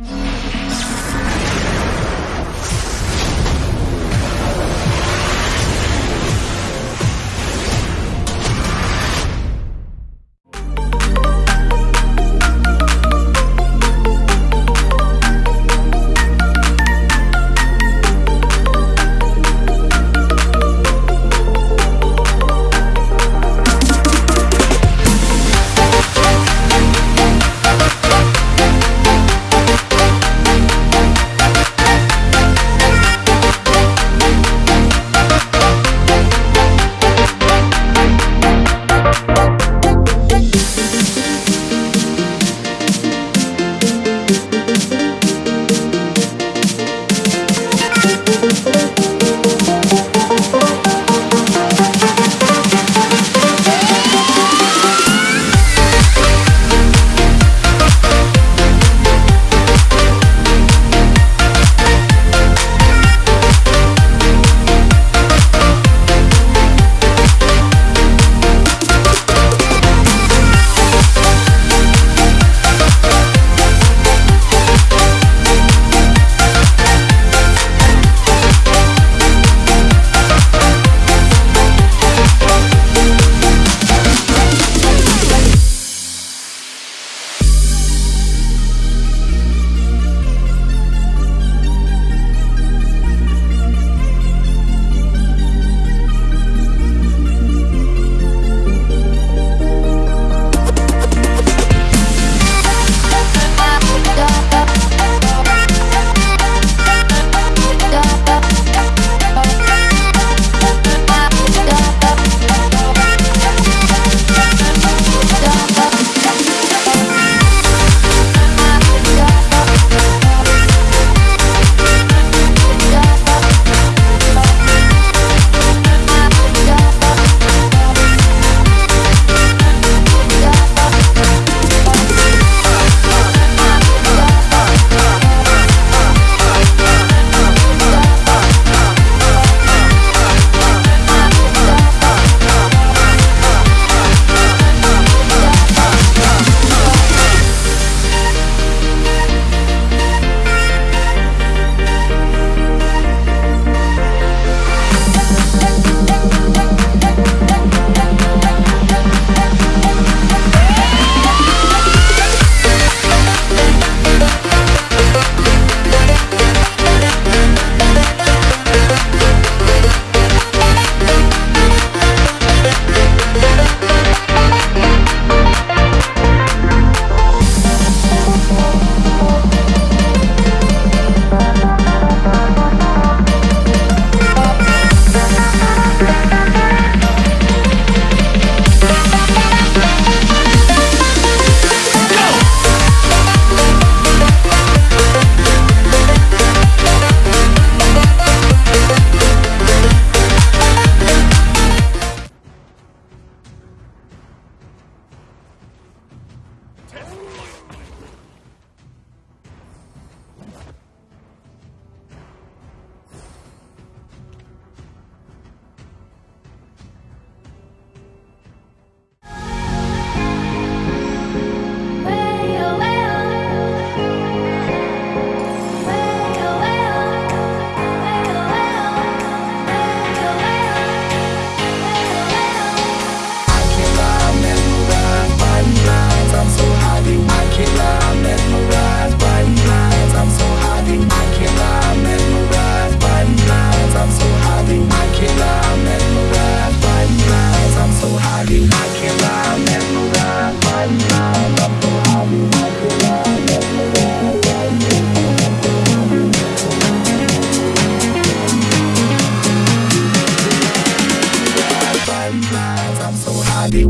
you I'm so highly